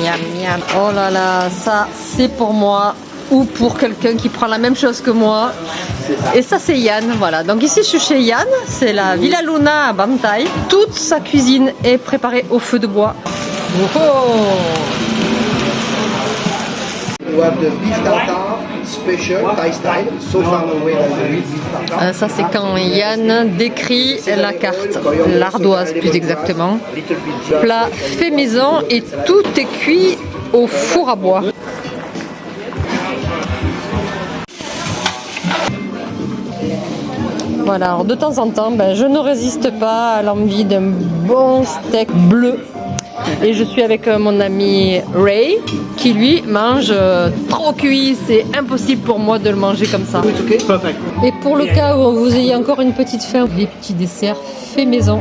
miam, miam. Oh là là, ça c'est pour moi ou pour quelqu'un qui prend la même chose que moi. Et ça c'est Yann, voilà. Donc ici je suis chez Yann, c'est la Villa Luna à Bantai. Toute sa cuisine est préparée au feu de bois. Oh, oh. Style, so far away. Euh, Ça c'est quand Yann décrit la carte, l'ardoise plus exactement. Plat fait maison et tout est cuit au four à bois. Voilà, alors de temps en temps, ben, je ne résiste pas à l'envie d'un bon steak bleu. Et je suis avec euh, mon ami Ray, qui lui mange euh, trop cuit. C'est impossible pour moi de le manger comme ça. Et pour le cas où vous ayez encore une petite faim, des petits desserts faits maison.